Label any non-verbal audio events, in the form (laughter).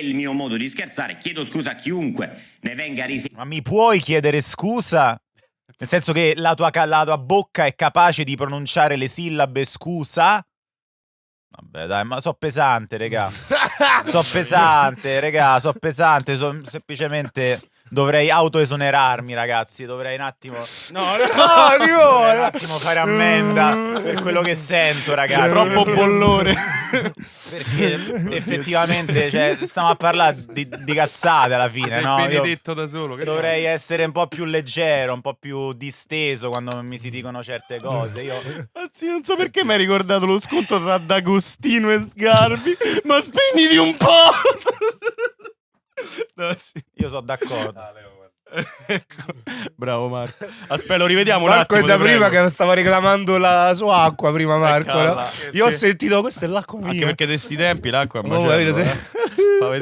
il mio modo di scherzare. Chiedo scusa a chiunque ne venga risentito. Ma mi puoi chiedere scusa? Nel senso che la tua, la tua bocca è capace di pronunciare le sillabe scusa? Vabbè, dai, ma so pesante, regà. so (laughs) pesante, regà, so pesante. So, semplicemente dovrei autoesonerarmi, ragazzi. Dovrei un attimo. No, no, (laughs) dovrei un attimo fare ammenda per quello che sento, ragazzi. Troppo bollore. Perché (laughs) effettivamente, cioè, stiamo a parlare di, di cazzate alla fine, no? Io benedetto da solo. dovrei essere un po' più leggero, un po' più disteso quando mi si dicono certe cose. Io Anzi, non so perché mi hai ricordato lo sconto tra D'Agostino e Sgarbi, ma spegniti un po'! (laughs) no, sì. Sono d'accordo. (laughs) Ecco. Bravo Marco. Aspetta, lo rivediamo un Marco è attimo. da prima prego. che stava reclamando la sua acqua prima Marco. no? Io ho sentito questa è l'acqua Anche mia. perché di sti tempi l'acqua è Oh,